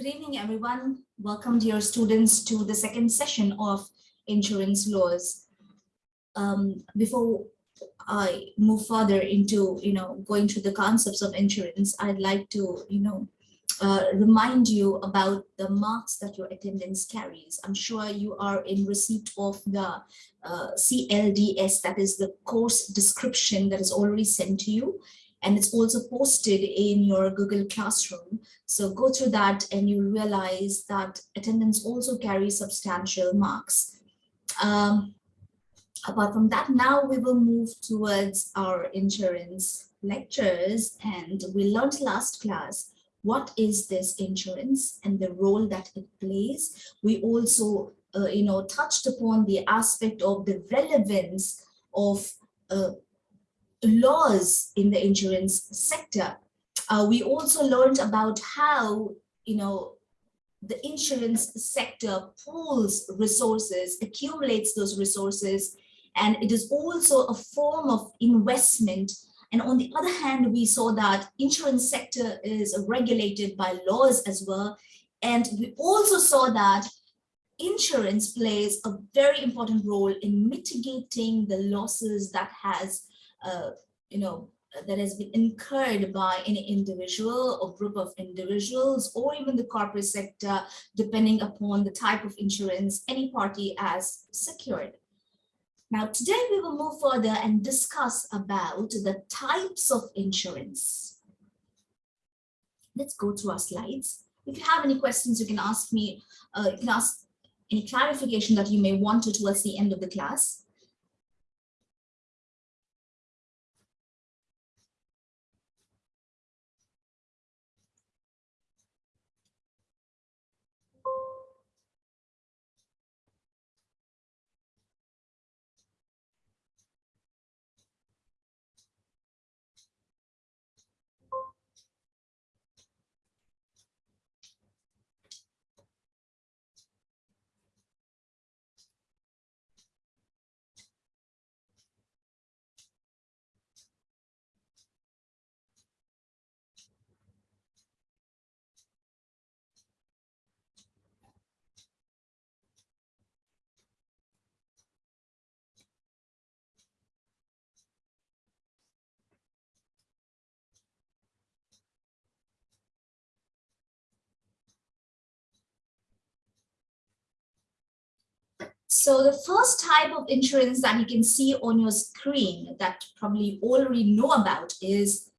Good evening, everyone. Welcome dear students to the second session of insurance laws. Um, before I move further into, you know, going through the concepts of insurance, I'd like to, you know, uh, remind you about the marks that your attendance carries. I'm sure you are in receipt of the uh, CLDS, that is the course description that is already sent to you and it's also posted in your Google Classroom. So go through that and you'll realize that attendance also carries substantial marks. Um, apart from that, now we will move towards our insurance lectures and we learned last class what is this insurance and the role that it plays. We also, uh, you know, touched upon the aspect of the relevance of uh, laws in the insurance sector. Uh, we also learned about how, you know, the insurance sector pools resources, accumulates those resources, and it is also a form of investment. And on the other hand, we saw that insurance sector is regulated by laws as well. And we also saw that insurance plays a very important role in mitigating the losses that has you know, that has been incurred by any individual or group of individuals or even the corporate sector, depending upon the type of insurance any party has secured. Now, today we will move further and discuss about the types of insurance. Let's go to our slides. If you have any questions, you can ask me, uh, you can ask any clarification that you may want to towards the end of the class. So the first type of insurance that you can see on your screen that probably already know about is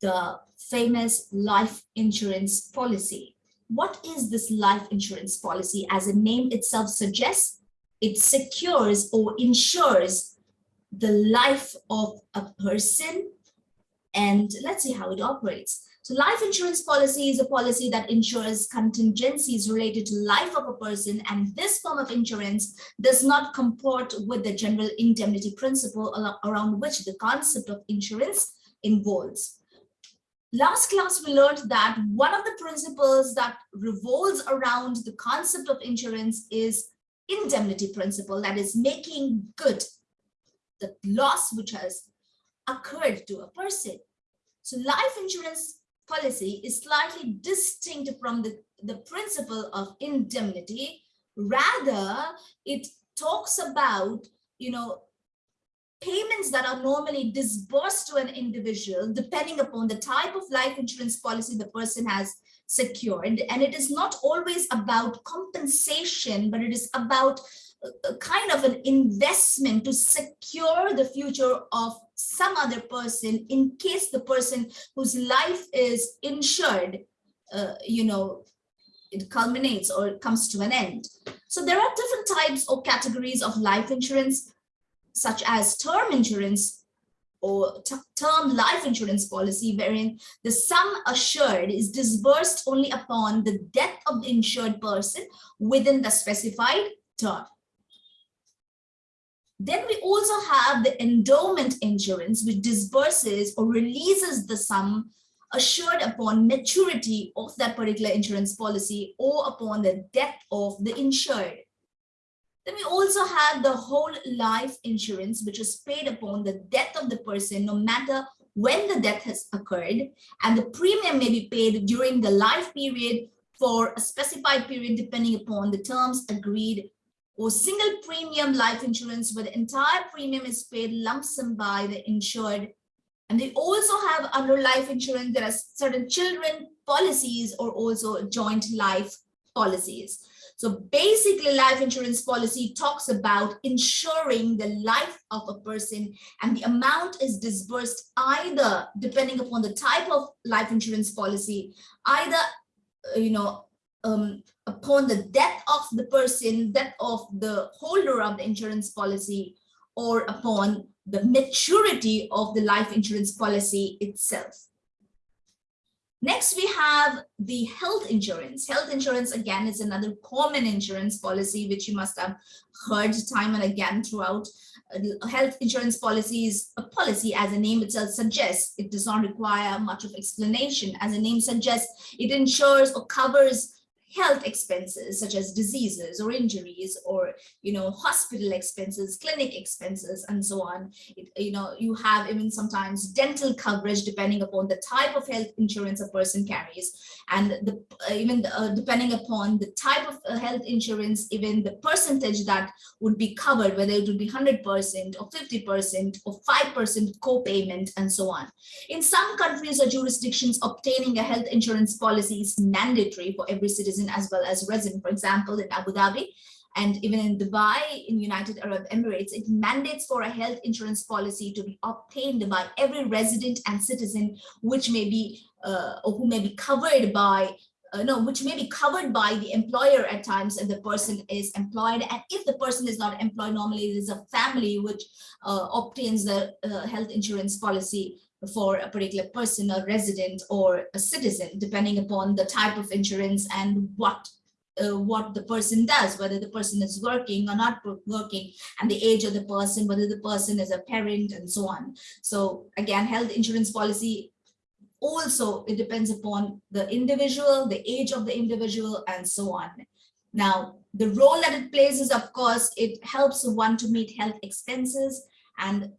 the famous life insurance policy. What is this life insurance policy? As the name itself suggests, it secures or insures the life of a person. And let's see how it operates. So life insurance policy is a policy that ensures contingencies related to life of a person and this form of insurance does not comport with the general indemnity principle around which the concept of insurance involves. Last class we learned that one of the principles that revolves around the concept of insurance is indemnity principle that is making good the loss which has occurred to a person. So life insurance policy is slightly distinct from the, the principle of indemnity. Rather, it talks about, you know, payments that are normally disbursed to an individual depending upon the type of life insurance policy the person has secured. And it is not always about compensation, but it is about a kind of an investment to secure the future of some other person in case the person whose life is insured, uh, you know, it culminates or it comes to an end. So there are different types or categories of life insurance, such as term insurance or term life insurance policy, wherein the sum assured is disbursed only upon the death of the insured person within the specified term. Then we also have the endowment insurance, which disburses or releases the sum assured upon maturity of that particular insurance policy or upon the death of the insured. Then we also have the whole life insurance, which is paid upon the death of the person, no matter when the death has occurred, and the premium may be paid during the life period for a specified period depending upon the terms agreed or single premium life insurance where the entire premium is paid lump sum by the insured. And they also have under life insurance, there are certain children policies or also joint life policies. So basically life insurance policy talks about ensuring the life of a person and the amount is disbursed either depending upon the type of life insurance policy, either, you know, um, upon the death of the person, death of the holder of the insurance policy, or upon the maturity of the life insurance policy itself. Next, we have the health insurance. Health insurance, again, is another common insurance policy, which you must have heard time and again throughout. Uh, health insurance policy is a policy, as the name itself suggests. It does not require much of explanation. As the name suggests, it ensures or covers health expenses such as diseases or injuries or you know hospital expenses clinic expenses and so on. It, you know you have even sometimes dental coverage depending upon the type of health insurance a person carries. And the uh, even uh, depending upon the type of uh, health insurance even the percentage that would be covered whether it would be 100 percent or 50 percent or 5 percent co-payment and so on. In some countries or jurisdictions obtaining a health insurance policy is mandatory for every citizen as well as resident. For example, in Abu Dhabi and even in Dubai, in United Arab Emirates, it mandates for a health insurance policy to be obtained by every resident and citizen, which may be uh, or who may be covered by uh, no, which may be covered by the employer at times if the person is employed. And if the person is not employed, normally it is a family which uh, obtains the uh, health insurance policy for a particular person, a resident or a citizen, depending upon the type of insurance and what uh, what the person does, whether the person is working or not working, and the age of the person, whether the person is a parent and so on. So again, health insurance policy also it depends upon the individual, the age of the individual, and so on. Now, the role that it plays is, of course, it helps one to meet health expenses and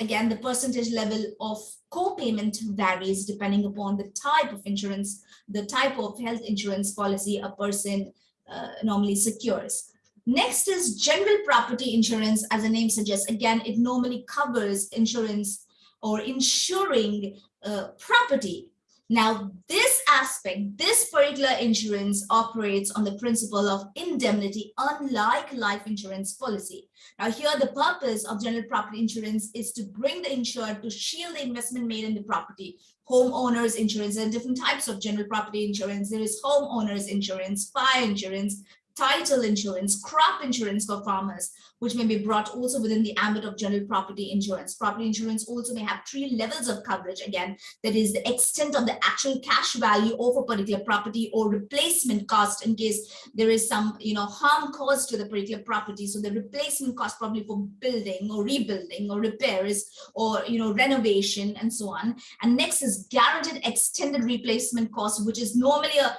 again, the percentage level of co-payment varies depending upon the type of insurance, the type of health insurance policy a person uh, normally secures. Next is general property insurance, as the name suggests. Again, it normally covers insurance or insuring uh, property now, this aspect, this particular insurance operates on the principle of indemnity, unlike life insurance policy. Now, here the purpose of general property insurance is to bring the insured to shield the investment made in the property. Homeowners insurance and different types of general property insurance. There is homeowners insurance, fire insurance, title insurance, crop insurance for farmers, which may be brought also within the ambit of general property insurance. Property insurance also may have three levels of coverage. Again, that is the extent of the actual cash value of a particular property or replacement cost in case there is some, you know, harm caused to the particular property. So the replacement cost probably for building or rebuilding or repairs or, you know, renovation and so on. And next is guaranteed extended replacement cost, which is normally a,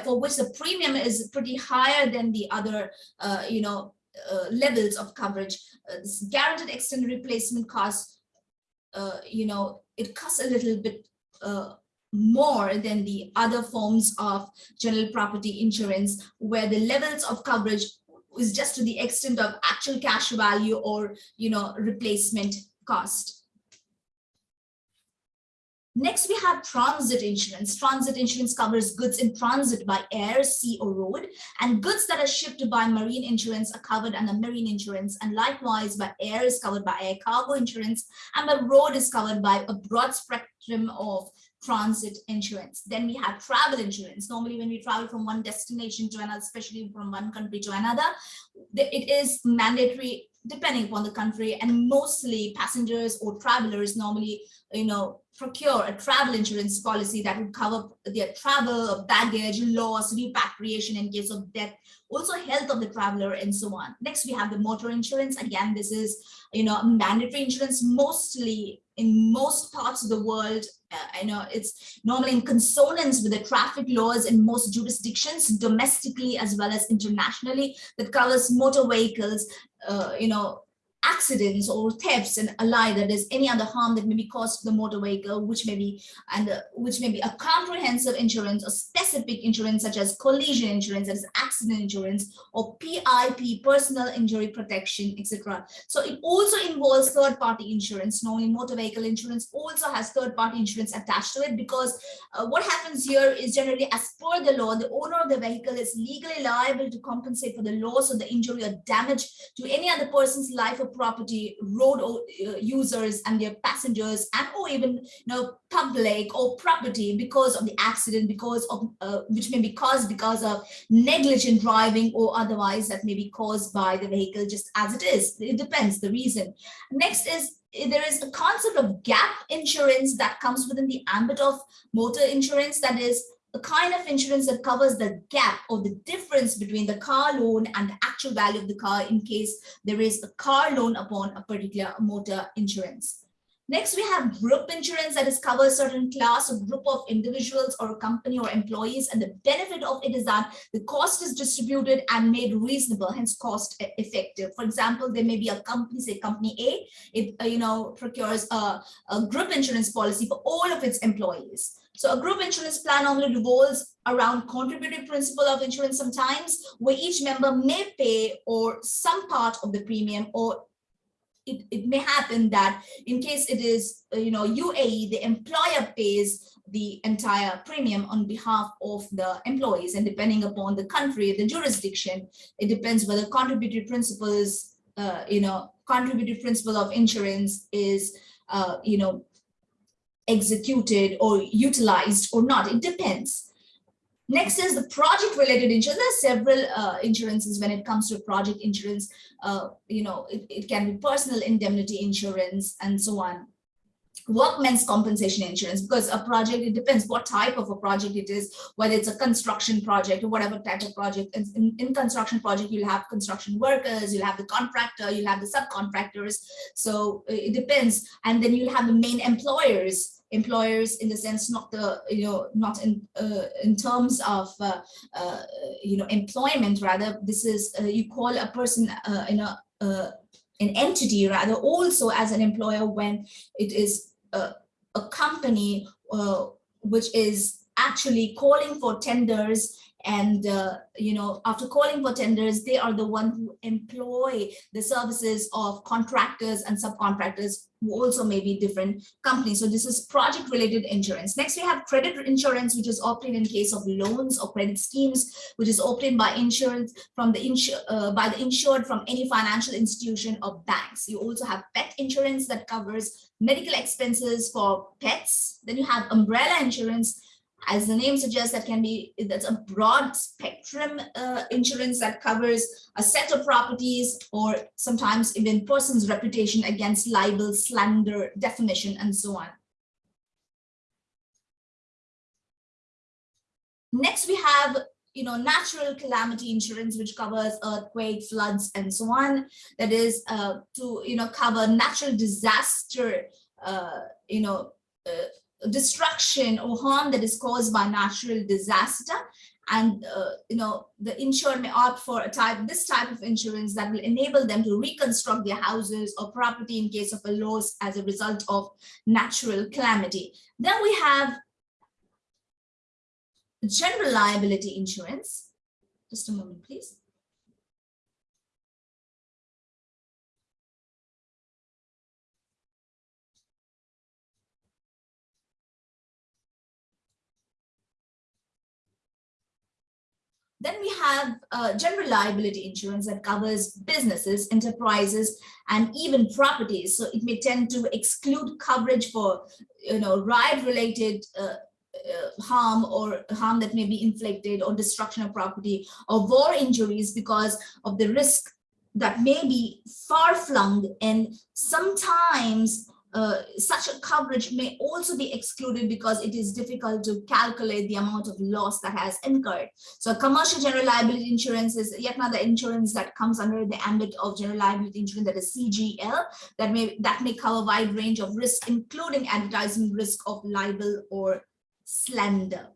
for which the premium is pretty higher than the other, uh, you know, levels of coverage. Uh, this guaranteed extended replacement cost, uh, you know, it costs a little bit uh, more than the other forms of general property insurance, where the levels of coverage is just to the extent of actual cash value or, you know, replacement cost. Next, we have transit insurance. Transit insurance covers goods in transit by air, sea, or road, and goods that are shipped by marine insurance are covered under marine insurance, and likewise by air is covered by air cargo insurance, and by road is covered by a broad spectrum of transit insurance. Then we have travel insurance. Normally when we travel from one destination to another, especially from one country to another, it is mandatory depending upon the country and mostly passengers or travelers normally, you know, procure a travel insurance policy that would cover their travel, baggage, loss, repatriation in case of death, also health of the traveler and so on. Next, we have the motor insurance. Again, this is, you know, mandatory insurance mostly in most parts of the world. Uh, I know it's normally in consonance with the traffic laws in most jurisdictions, domestically as well as internationally, that covers motor vehicles, uh, you know, accidents or thefts and allied that is any other harm that may be caused to the motor vehicle which may be and uh, which may be a comprehensive insurance or specific insurance such as collision insurance that is accident insurance or PIP personal injury protection etc so it also involves third party insurance normally motor vehicle insurance also has third party insurance attached to it because uh, what happens here is generally as per the law the owner of the vehicle is legally liable to compensate for the loss or the injury or damage to any other person's life or property, road uh, users and their passengers, and or even you know public or property because of the accident, because of uh, which may be caused because of negligent driving or otherwise that may be caused by the vehicle just as it is. It depends the reason. Next is there is a concept of gap insurance that comes within the ambit of motor insurance that is a kind of insurance that covers the gap or the difference between the car loan and the actual value of the car in case there is a car loan upon a particular motor insurance. Next, we have group insurance that is cover certain class or group of individuals or a company or employees. And the benefit of it is that the cost is distributed and made reasonable, hence cost effective. For example, there may be a company, say company A, it uh, you know procures a, a group insurance policy for all of its employees. So a group insurance plan normally revolves around contributive principle of insurance sometimes where each member may pay or some part of the premium or it, it may happen that in case it is, uh, you know, UAE, the employer pays the entire premium on behalf of the employees. And depending upon the country, the jurisdiction, it depends whether contributive principle is, uh, you know, contributive principle of insurance is, uh, you know, executed or utilized or not. It depends. Next is the project related insurance. There are several uh, insurances when it comes to project insurance. Uh, you know, it, it can be personal indemnity insurance and so on workmen's compensation insurance because a project it depends what type of a project it is whether it's a construction project or whatever type of project in, in construction project you'll have construction workers you'll have the contractor you'll have the subcontractors so it depends and then you'll have the main employers employers in the sense not the you know not in uh, in terms of uh, uh, you know employment rather. This is uh, you call a person uh, in a uh, an entity rather also as an employer when it is a, a company which is actually calling for tenders and uh, you know after calling for tenders they are the one who employ the services of contractors and subcontractors who also may be different companies. So this is project related insurance. Next we have credit insurance which is obtained in case of loans or credit schemes which is obtained by insurance from the insur uh, by the insured from any financial institution or banks. You also have pet insurance that covers medical expenses for pets. Then you have umbrella insurance as the name suggests, that can be that's a broad spectrum uh, insurance that covers a set of properties or sometimes even person's reputation against libel, slander, defamation, and so on. Next, we have you know, natural calamity insurance, which covers earthquake, floods, and so on. That is uh, to, you know, cover natural disaster, uh, you know, uh, destruction or harm that is caused by natural disaster. And uh, you know the insured may opt for a type this type of insurance that will enable them to reconstruct their houses or property in case of a loss as a result of natural calamity. Then we have general liability insurance. Just a moment please Then we have uh, general liability insurance that covers businesses, enterprises, and even properties. So it may tend to exclude coverage for, you know, riot-related uh, uh, harm or harm that may be inflicted or destruction of property or war injuries because of the risk that may be far-flung and sometimes uh, such a coverage may also be excluded because it is difficult to calculate the amount of loss that has incurred. So commercial general liability insurance is yet another insurance that comes under the ambit of general liability insurance that is CGL that may that may cover wide range of risks, including advertising risk of libel or slander.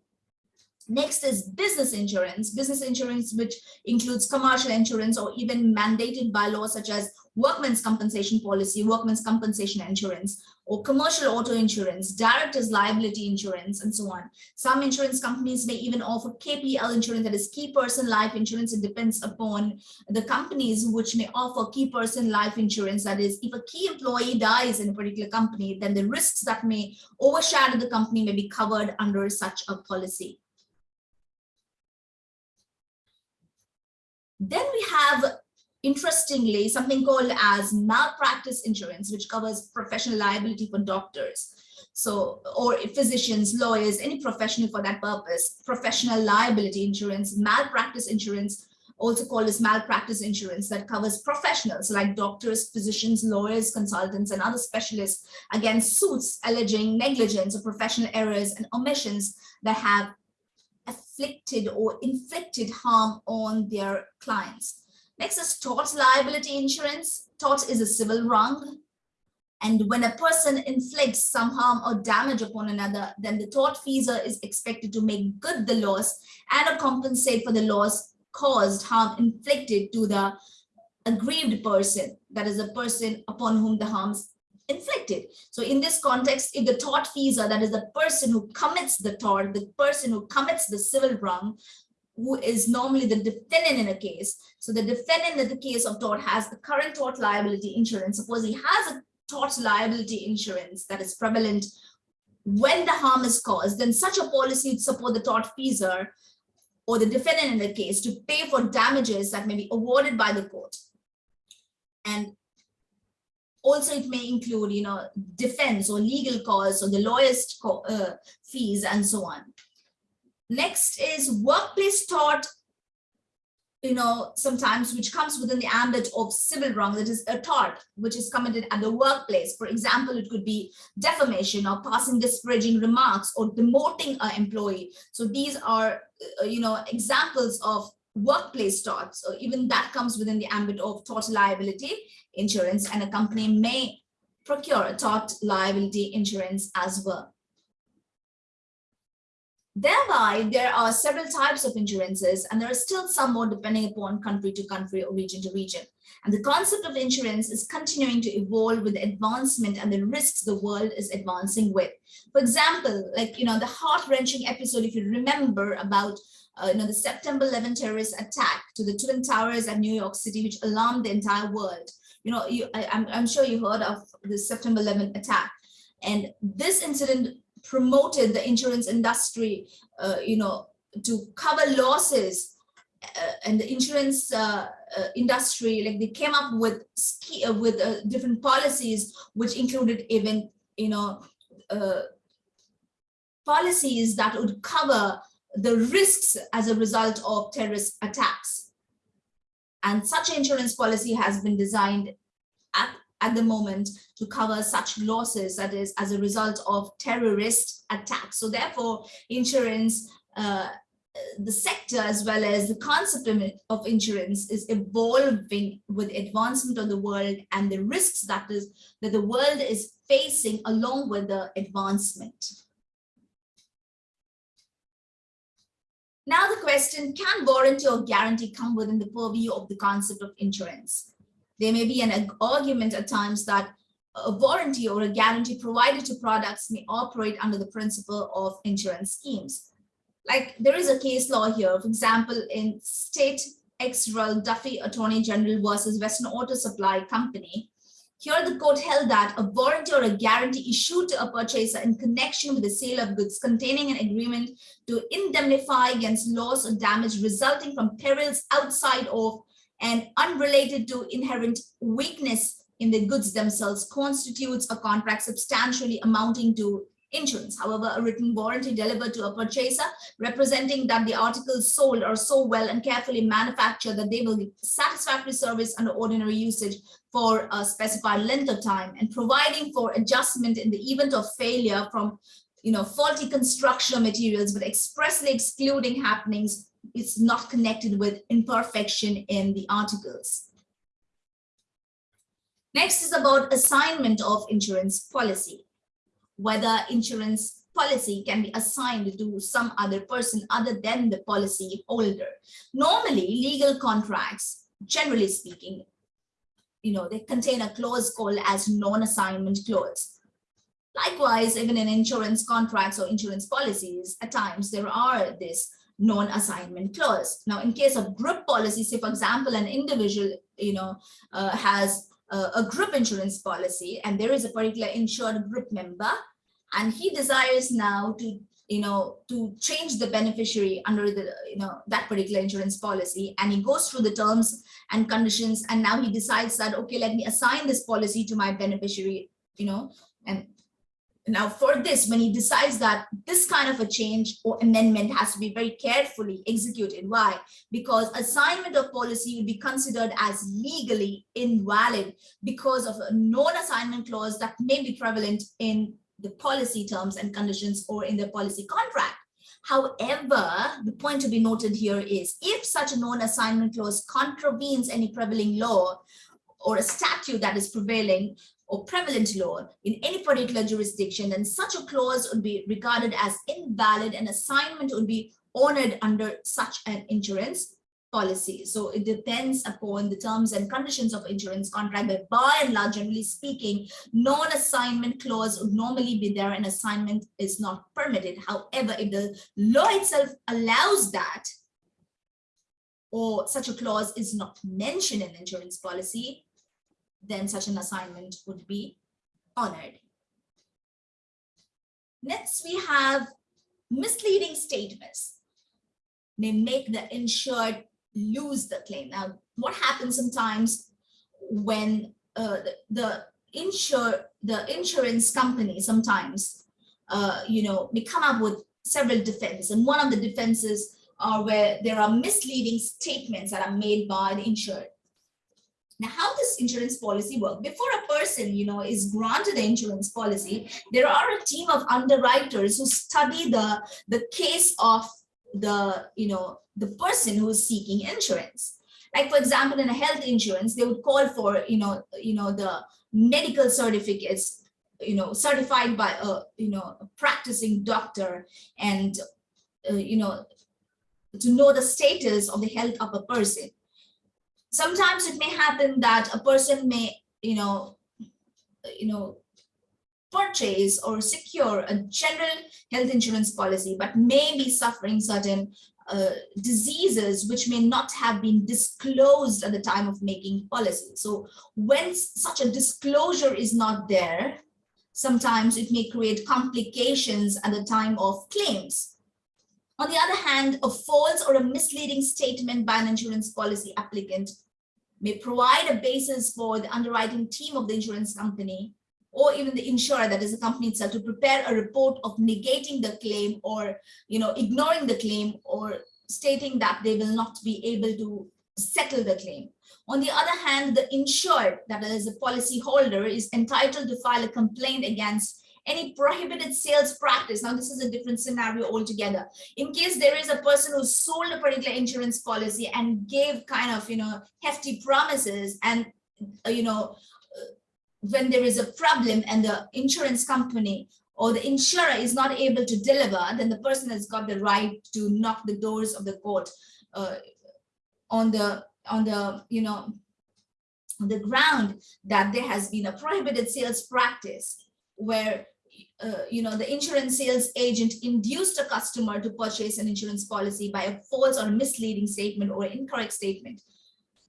Next is business insurance. Business insurance, which includes commercial insurance or even mandated by law such as workmen's compensation policy, workmen's compensation insurance, or commercial auto insurance, director's liability insurance, and so on. Some insurance companies may even offer KPL insurance, that is key person life insurance. It depends upon the companies which may offer key person life insurance. That is, if a key employee dies in a particular company, then the risks that may overshadow the company may be covered under such a policy. Then we have interestingly, something called as malpractice insurance, which covers professional liability for doctors. So, or physicians, lawyers, any professional for that purpose, professional liability insurance, malpractice insurance, also called as malpractice insurance that covers professionals like doctors, physicians, lawyers, consultants, and other specialists against suits alleging negligence or professional errors and omissions that have afflicted or inflicted harm on their clients. Next is tort liability insurance. Tort is a civil wrong. And when a person inflicts some harm or damage upon another, then the tortfeasor is expected to make good the loss and compensate for the loss caused, harm inflicted to the aggrieved person, that is the person upon whom the harms inflicted. So in this context, if the tortfeasor, that is the person who commits the tort, the person who commits the civil wrong, who is normally the defendant in a case. So the defendant in the case of tort has the current tort liability insurance. Suppose he has a tort liability insurance that is prevalent when the harm is caused, then such a policy would support the tort feeser or the defendant in the case to pay for damages that may be awarded by the court. And also it may include, you know, defense or legal costs or the lawyer's uh, fees and so on. Next is workplace tort, you know, sometimes which comes within the ambit of civil wrong, that is a tort which is committed at the workplace. For example, it could be defamation or passing disparaging remarks or demoting an employee. So these are, uh, you know, examples of workplace torts, So even that comes within the ambit of tort liability insurance, and a company may procure a tort liability insurance as well. Thereby, there are several types of insurances, and there are still some more depending upon country to country or region to region. And the concept of insurance is continuing to evolve with advancement and the risks the world is advancing with. For example, like, you know, the heart-wrenching episode, if you remember about uh, you know, the September 11 terrorist attack to the Twin Towers at New York City, which alarmed the entire world. You know, you, I, I'm, I'm sure you heard of the September 11 attack. And this incident promoted the insurance industry, uh, you know, to cover losses uh, and the insurance uh, uh industry, like they came up with uh, with uh, different policies, which included even, you know, policies that would cover the risks as a result of terrorist attacks. And such insurance policy has been designed at at the moment to cover such losses that is as a result of terrorist attacks. So therefore, insurance, uh, the sector as well as the concept of insurance is evolving with advancement of the world and the risks that is that the world is facing along with the advancement. Now the question, can warranty or guarantee come within the purview of the concept of insurance? There may be an argument at times that a warranty or a guarantee provided to products may operate under the principle of insurance schemes. Like there is a case law here, for example, in State ex rel Duffy Attorney General versus Western Auto Supply Company. Here the court held that a warranty or a guarantee issued to a purchaser in connection with the sale of goods containing an agreement to indemnify against loss or damage resulting from perils outside of and unrelated to inherent weakness in the goods themselves constitutes a contract substantially amounting to insurance. However, a written warranty delivered to a purchaser representing that the articles sold are so well and carefully manufactured that they will give satisfactory service under ordinary usage for a specified length of time and providing for adjustment in the event of failure from you know, faulty construction materials, but expressly excluding happenings it's not connected with imperfection in the articles. Next is about assignment of insurance policy, whether insurance policy can be assigned to some other person other than the policy holder. Normally, legal contracts, generally speaking, you know, they contain a clause called as non-assignment clause. Likewise, even in insurance contracts or insurance policies, at times there are this non-assignment clause. Now, in case of group policy, say, for example, an individual, you know, uh, has a group insurance policy and there is a particular insured group member and he desires now to you know to change the beneficiary under the you know that particular insurance policy and he goes through the terms and conditions and now he decides that okay let me assign this policy to my beneficiary you know and now for this, when he decides that this kind of a change or amendment has to be very carefully executed. Why? Because assignment of policy would be considered as legally invalid because of a non-assignment clause that may be prevalent in the policy terms and conditions or in the policy contract. However, the point to be noted here is if such a non-assignment clause contravenes any prevailing law or a statute that is prevailing or prevalent law in any particular jurisdiction, then such a clause would be regarded as invalid and assignment would be honored under such an insurance policy. So it depends upon the terms and conditions of insurance contract, but by and large, generally speaking, non-assignment clause would normally be there and assignment is not permitted. However, if the law itself allows that, or such a clause is not mentioned in insurance policy, then such an assignment would be honored. Next, we have misleading statements may make the insured lose the claim. Now, what happens sometimes when uh, the, the insure the insurance company sometimes uh, you know may come up with several defenses and one of the defenses are where there are misleading statements that are made by the insured now, how does insurance policy work? Before a person, you know, is granted the insurance policy, there are a team of underwriters who study the, the case of the, you know, the person who is seeking insurance. Like, for example, in a health insurance, they would call for, you know, you know, the medical certificates, you know, certified by a, you know, a practicing doctor and, uh, you know, to know the status of the health of a person sometimes it may happen that a person may, you know, you know, purchase or secure a general health insurance policy, but may be suffering certain uh, diseases which may not have been disclosed at the time of making policy. So when such a disclosure is not there, sometimes it may create complications at the time of claims. On the other hand, a false or a misleading statement by an insurance policy applicant may provide a basis for the underwriting team of the insurance company or even the insurer, that is the company itself, to prepare a report of negating the claim or you know ignoring the claim or stating that they will not be able to settle the claim. On the other hand, the insured, that is the policy holder, is entitled to file a complaint against any prohibited sales practice. Now, this is a different scenario altogether. In case there is a person who sold a particular insurance policy and gave kind of, you know, hefty promises and, uh, you know, uh, when there is a problem and the insurance company or the insurer is not able to deliver, then the person has got the right to knock the doors of the court uh, on the, on the, you know, the ground that there has been a prohibited sales practice where uh, you know, the insurance sales agent induced a customer to purchase an insurance policy by a false or misleading statement or incorrect statement.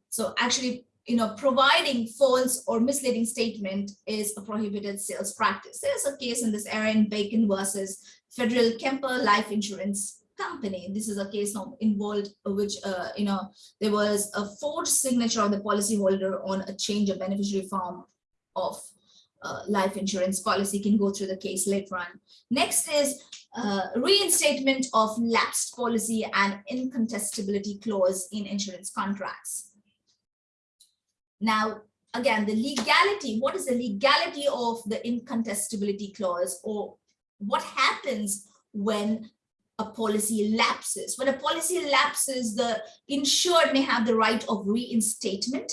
So actually, you know, providing false or misleading statement is a prohibited sales practice. There's a case in this area in Bacon versus Federal Kemper Life Insurance Company. This is a case involved which, uh, you know, there was a forged signature of the policyholder on a change of beneficiary form of uh, life insurance policy can go through the case later on. Next is uh, reinstatement of lapsed policy and incontestability clause in insurance contracts. Now, again, the legality, what is the legality of the incontestability clause or what happens when a policy lapses? When a policy lapses, the insured may have the right of reinstatement,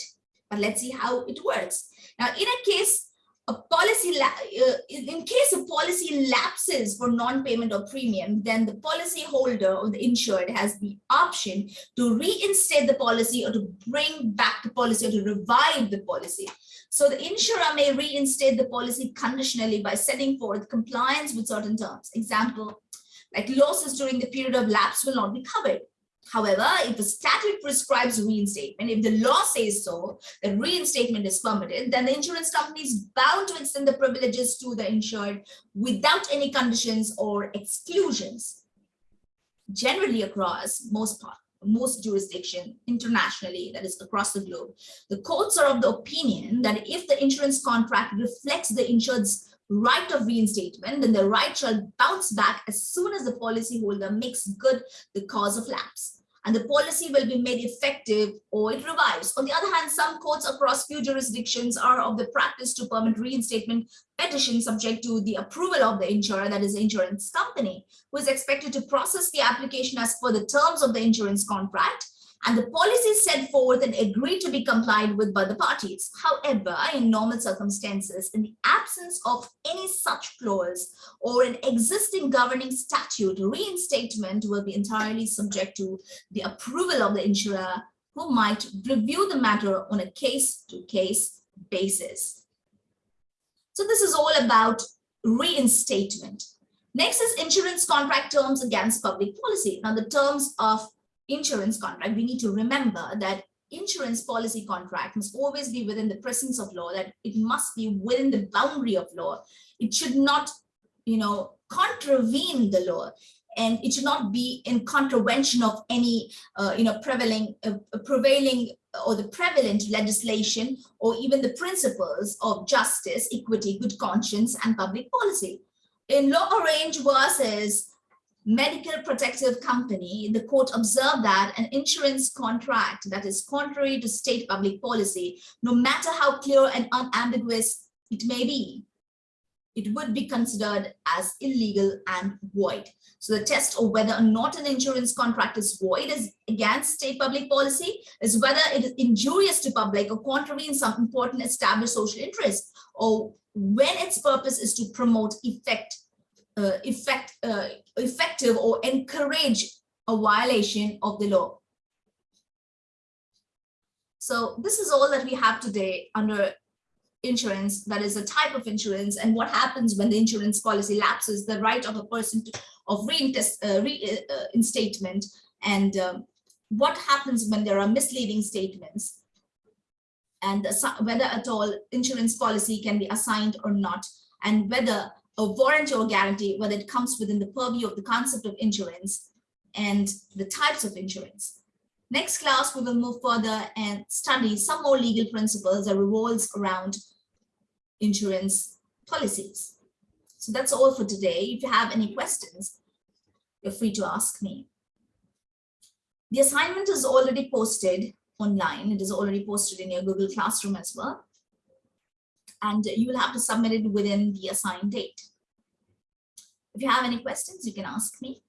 but let's see how it works. Now, in a case a policy, uh, in case a policy lapses for non-payment of premium, then the policy holder or the insured has the option to reinstate the policy or to bring back the policy or to revive the policy. So the insurer may reinstate the policy conditionally by setting forth compliance with certain terms. Example, like losses during the period of lapse will not be covered. However, if the statute prescribes reinstatement, if the law says so, that reinstatement is permitted, then the insurance company is bound to extend the privileges to the insured without any conditions or exclusions. Generally across most part, most jurisdiction internationally, that is across the globe, the courts are of the opinion that if the insurance contract reflects the insured's right of reinstatement, then the right shall bounce back as soon as the policyholder makes good the cause of lapse and the policy will be made effective or it revives. On the other hand, some courts across few jurisdictions are of the practice to permit reinstatement petition subject to the approval of the insurer, that is the insurance company, who is expected to process the application as per the terms of the insurance contract and the policies set forth and agreed to be complied with by the parties. However, in normal circumstances, in the absence of any such clause or an existing governing statute, reinstatement will be entirely subject to the approval of the insurer who might review the matter on a case-to-case basis. So this is all about reinstatement. Next is insurance contract terms against public policy. Now the terms of insurance contract, we need to remember that insurance policy contract must always be within the presence of law, that it must be within the boundary of law. It should not, you know, contravene the law and it should not be in contravention of any, uh, you know, prevailing, uh, prevailing or the prevalent legislation or even the principles of justice, equity, good conscience, and public policy. In L'Orange versus medical protective company, the court observed that an insurance contract that is contrary to state public policy, no matter how clear and unambiguous it may be, it would be considered as illegal and void. So the test of whether or not an insurance contract is void is against state public policy is whether it is injurious to public or contravenes some important established social interest or when its purpose is to promote effect effect, uh, effective or encourage a violation of the law. So this is all that we have today under insurance, that is a type of insurance and what happens when the insurance policy lapses, the right of a person to, of reinstatement uh, uh and um, what happens when there are misleading statements and whether at all insurance policy can be assigned or not and whether a warranty or guarantee, whether it comes within the purview of the concept of insurance and the types of insurance. Next class, we will move further and study some more legal principles that revolves around insurance policies. So that's all for today. If you have any questions, you're free to ask me. The assignment is already posted online. It is already posted in your Google Classroom as well and you will have to submit it within the assigned date. If you have any questions, you can ask me.